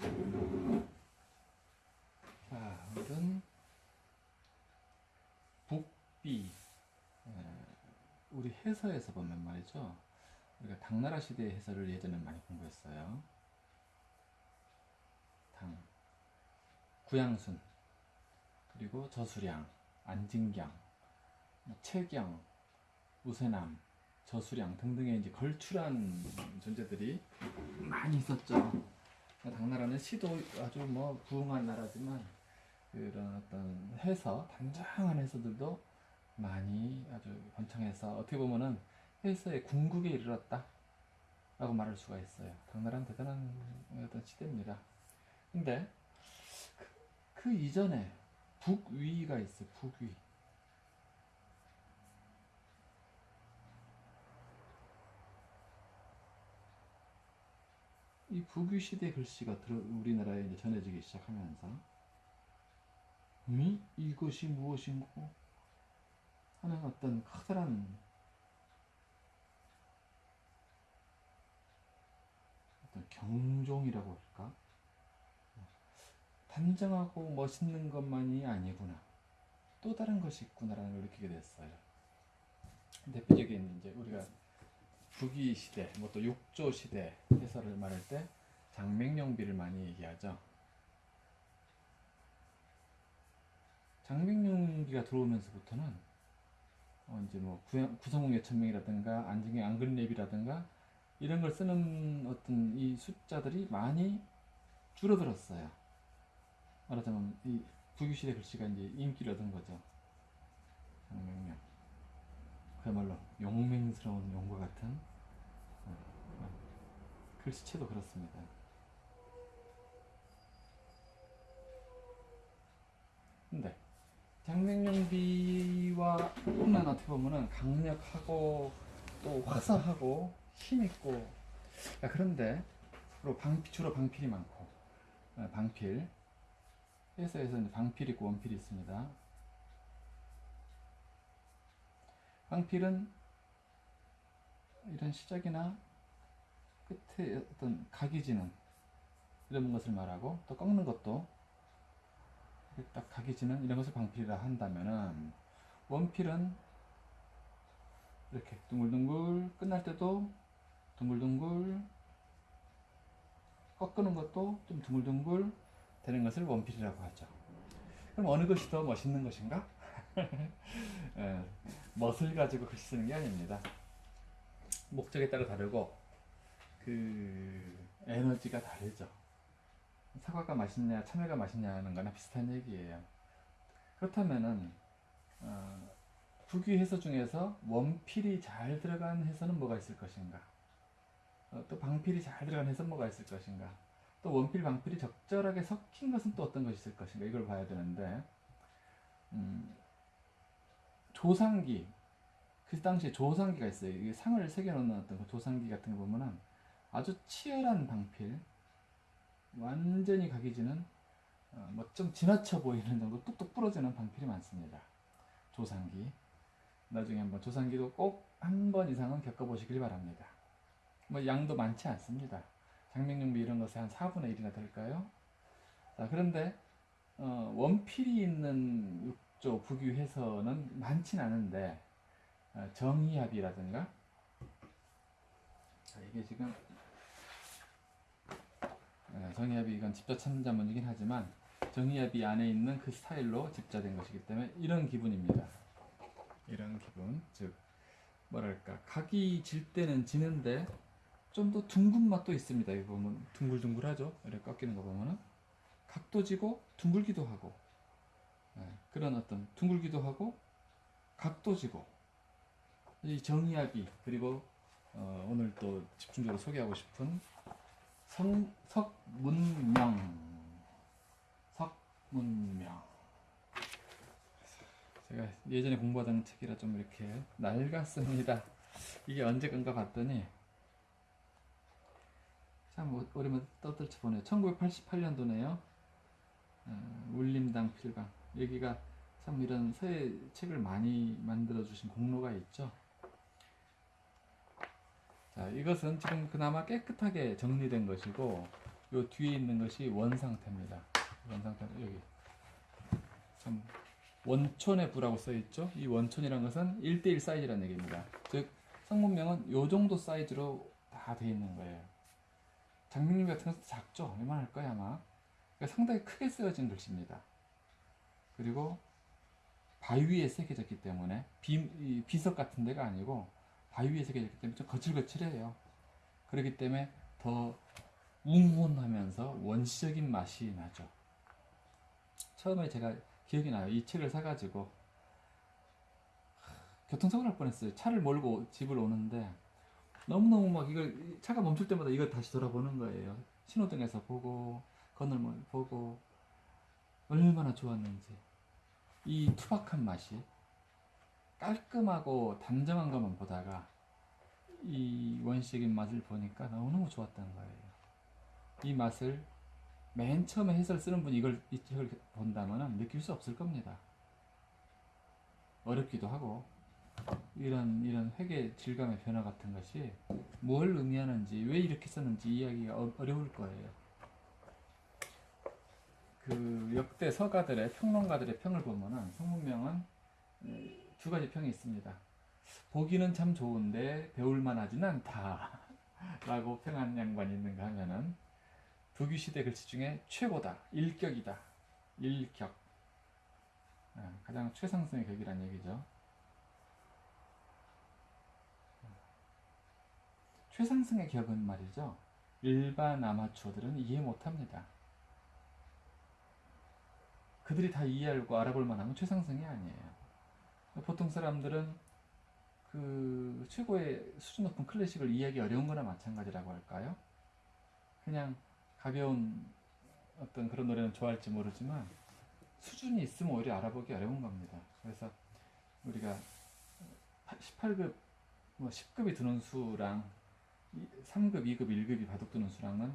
자, 오늘은 북비 에, 우리 해서에서 보면 말이죠. 우리가 당나라 시대의 해설을 예전에 많이 공부했어요. 당, 구양순, 그리고 저수량, 안진경, 뭐 채경, 우세남, 저수량 등등의 이제 걸출한 존재들이 많이 있었죠. 당나라는 시도 아주 뭐 부흥한 나라지만 그런 어떤 해서 단정한 해서들도 많이 아주 번창해서 어떻게 보면은 해서의 궁극에 이르렀다 라고 말할 수가 있어요. 당나라는 대단한 어떤 시대입니다. 근데 그, 그 이전에 북위가 있어요. 북위. 이 북위 시대 글씨가 우리나라에 이제 전해지기 시작하면서 이 이것이 무엇인고? 하는 어떤 커다란 어떤 경종이라고 할까? 단정하고 멋있는 것만이 아니구나. 또 다른 것이 있구나라는 걸 느끼게 됐어요. 대표적인 이제 우리가 북위 시대, 뭐 또 육조 시대 해설을 말할 때 장맹룡비를 많이 얘기하죠. 장맹룡비가 들어오면서부터는 어 이제 뭐 구성웅 예천명이라든가 안중의 안근랩이라든가 이런 걸 쓰는 어떤 이 숫자들이 많이 줄어들었어요. 말하자면 이 북위 시대 글씨가 이제 인기를 얻은 거죠. 장맹룡. 그야말로 용맹스러운 용과 같은 어, 글씨체도 그렇습니다. 근데 장생용비와 뿐만 어떻게 보면은 강력하고 또 화사하고 힘있고 그런데 주로 방필 주로 방필이 많고 어, 방필 이제 방필 있고 원필이 있습니다. 방필은 이런 시작이나 끝에 어떤 각이 지는 이런 것을 말하고 또 꺾는 것도 딱 각이 지는 이런 것을 방필이라 한다면은 원필은 이렇게 둥글둥글 끝날 때도 둥글둥글 꺾는 것도 좀 둥글둥글 되는 것을 원필이라고 하죠. 그럼 어느 것이 더 멋있는 것인가? 예, 멋을 가지고 글씨 쓰는 게 아닙니다. 목적에 따라 다르고 그 에너지가 다르죠. 사과가 맛있냐, 참외가 맛있냐는 거나 비슷한 얘기예요. 그렇다면은 어, 북위 해서 중에서 원필이 잘 들어간 해서는 뭐가 있을 것인가? 어, 또 방필이 잘 들어간 해서 뭐가 있을 것인가? 또 원필, 방필이 적절하게 섞인 것은 또 어떤 것이 있을 것인가? 이걸 봐야 되는데 음, 조상기 그 당시에 조상기가 있어요. 이게 상을 새겨놓는 어떤 그 조상기 같은 거 보면은 아주 치열한 방필, 완전히 각이지는 어, 뭐좀 지나쳐 보이는 정도 뚝뚝 부러지는 방필이 많습니다. 조상기. 나중에 한번 조상기도 꼭 한 번 이상은 겪어보시길 바랍니다. 뭐 양도 많지 않습니다. 장명용비 이런 것에 한 4분의 1이나 될까요? 자, 그런데 어, 원필이 있는 육조 북유해서는 많진 않은데 어, 정의합이라든가 자, 이게 지금 어, 정의합이 이건 집자 참자문이긴 하지만 정의합이 안에 있는 그 스타일로 집자된 것이기 때문에 이런 기분입니다. 이런 기분, 즉 뭐랄까 각이 질 때는 지는데 좀 더 둥근 맛도 있습니다. 이거 보면 둥글둥글하죠. 이렇게 꺾이는 거 보면은 각도 지고 둥글기도 하고 예, 그런 어떤 둥글기도 하고 각도 지고 이 정의합이 그리고 어, 오늘 또 집중적으로 소개하고 싶은 성, 석문명. 석문명. 제가 예전에 공부하던 책이라 좀 이렇게 낡았습니다. 이게 언제 건가 봤더니 참 오랜만에 떠들쳐 보네요. 1988년도네요. 어, 울림당 필방 여기가 참 이런 서예 책을 많이 만들어 주신 공로가 있죠 자, 이것은 지금 그나마 깨끗하게 정리된 것이고 요 뒤에 있는 것이 원 상태입니다. 원 상태 여기 참 원촌의 부라고 써 있죠. 이 원촌이라는 것은 1대1 사이즈라는 얘기입니다. 즉 성문명은 요 정도 사이즈로 다 돼 있는 거예요. 장미님 같은 것도 작죠. 이만할 거야 아마. 그러니까 상당히 크게 쓰여진 글씨입니다. 그리고 바위 위에 새겨졌기 때문에 비, 이 비석 같은 데가 아니고 바위 위에 새겨졌기 때문에 좀 거칠거칠해요. 그렇기 때문에 더 웅훈하면서 원시적인 맛이 나죠. 처음에 제가 기억이 나요. 이 책을 사가지고 교통사고 날 뻔했어요. 차를 몰고 집을 오는데 너무너무 막 이걸 차가 멈출 때마다 이걸 다시 돌아보는 거예요. 신호등에서 보고 건널문 보고 얼마나 좋았는지 이 투박한 맛이 깔끔하고 단정한 것만 보다가 이 원시적인 맛을 보니까 너무너무 좋았다는 거예요. 이 맛을 맨 처음에 해설 쓰는 분이 이걸 이 책을 본다면 느낄 수 없을 겁니다. 어렵기도 하고 이런 이런 회계 질감의 변화 같은 것이 뭘 의미하는지 왜 이렇게 썼는지 이야기가 어, 어려울 거예요. 그 역대 서가들의 평론가들의 평을 보면은 성문명은 음, 두 가지 평이 있습니다. 보기는 참 좋은데 배울만 하지는 않다. 라고 평한 양반이 있는가 하면은 두규 시대 글씨 중에 최고다. 일격이다. 일격. 아, 가장 최상승의 격이란 얘기죠. 최상승의 격은 말이죠. 일반 아마추어들은 이해 못합니다. 그들이 다 이해하고 알아볼 만한 최상승이 아니에요. 보통 사람들은 그 최고의 수준 높은 클래식을 이해하기 어려운 거나 마찬가지라고 할까요? 그냥 가벼운 어떤 그런 노래는 좋아할지 모르지만 수준이 있으면 오히려 알아보기 어려운 겁니다. 그래서 우리가 18급, 뭐 10급이 드는 수랑 3급, 2급, 1급이 바둑 두는 수랑은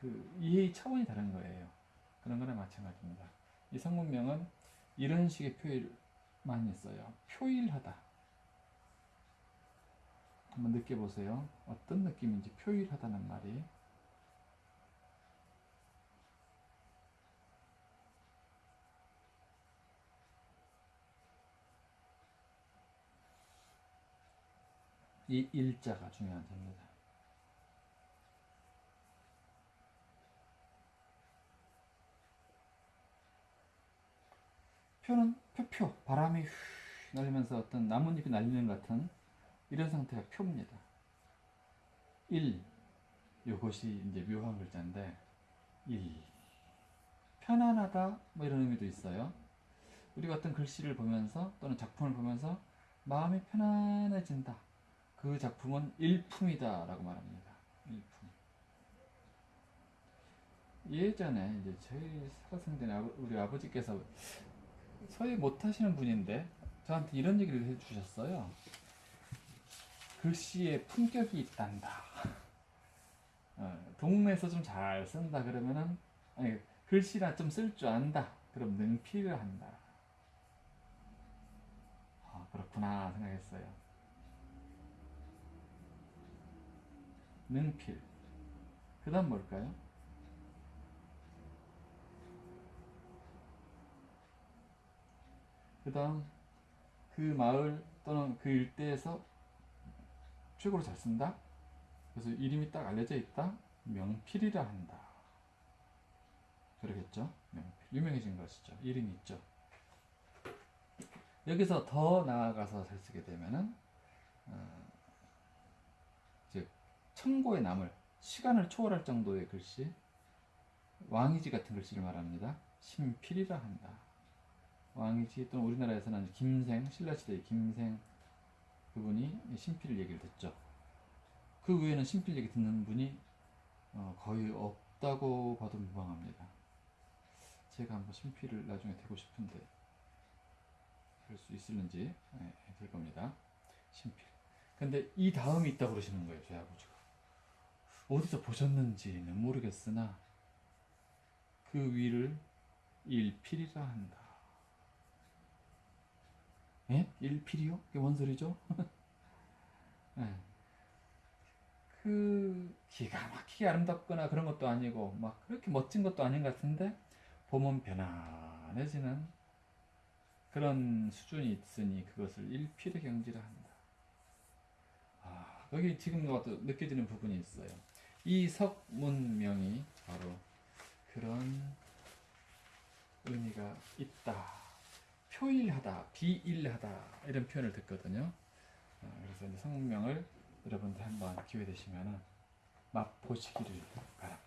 그 이해의 차원이 다른 거예요. 그런 거나 마찬가지입니다. 이 성문명은 이런 식의 표현을 많이 써요. 표일하다. 한번 느껴보세요. 어떤 느낌인지 표일하다는 말이. 이 일자가 중요한 점입니다. 표는 표표 바람이 휘 날리면서 어떤 나뭇잎이 날리는 것 같은 이런 상태가 표입니다. 1 요것이 이제 묘한 글자인데 1 편안하다 뭐 이런 의미도 있어요. 우리가 어떤 글씨를 보면서 또는 작품을 보면서 마음이 편안해진다. 그 작품은 일품이다 라고 말합니다. 일품. 예전에 이제 저희 살아생 전에 우리 아버지께서 서예 못 하시는 분인데 저한테 이런 얘기를 해주셨어요. 글씨에 품격이 있단다. 어, 동네에서 좀 잘 쓴다 그러면은 글씨나 좀 쓸 줄 안다. 그럼 능필을 한다. 아, 그렇구나 생각했어요. 능필. 그 다음 뭘까요? 그 다음 그 마을 또는 그 일대에서 최고로 잘 쓴다. 그래서 이름이 딱 알려져 있다. 명필이라 한다. 그러겠죠? 명필. 유명해진 것이죠. 이름이 있죠. 여기서 더 나아가서 잘 쓰게 되면은 어, 즉 청고에 남을 시간을 초월할 정도의 글씨 왕이지 같은 글씨를 말합니다. 신필이라 한다. 왕이지 또는 우리나라에서는 김생 신라시대의 김생 그분이 신필 얘기를 듣죠. 그 외에는 신필 얘기 듣는 분이 어, 거의 없다고 봐도 무방합니다. 제가 한번 신필을 나중에 되고 싶은데 그럴 수 있을는지 네, 될 겁니다. 신필. 근데 이 다음이 있다고 그러시는 거예요, 저희 아버지가. 어디서 보셨는지는 모르겠으나 그 위를 일필이라 한다. 예? 일필이요? 그게 뭔 소리죠? 네. 그 기가 막히게 아름답거나 그런 것도 아니고 막 그렇게 멋진 것도 아닌 것 같은데 보면 편안해지는 그런 수준이 있으니 그것을 일필의 경지라 한다. 아, 여기 지금 또 느껴지는 부분이 있어요. 이 석문명이 바로 그런 의미가 있다. 표일하다, 비일하다 이런 표현을 듣거든요. 아, 그래서 이제 성문명을 여러분들 한번 기회 되시면은 맛보시기를 바랍니다.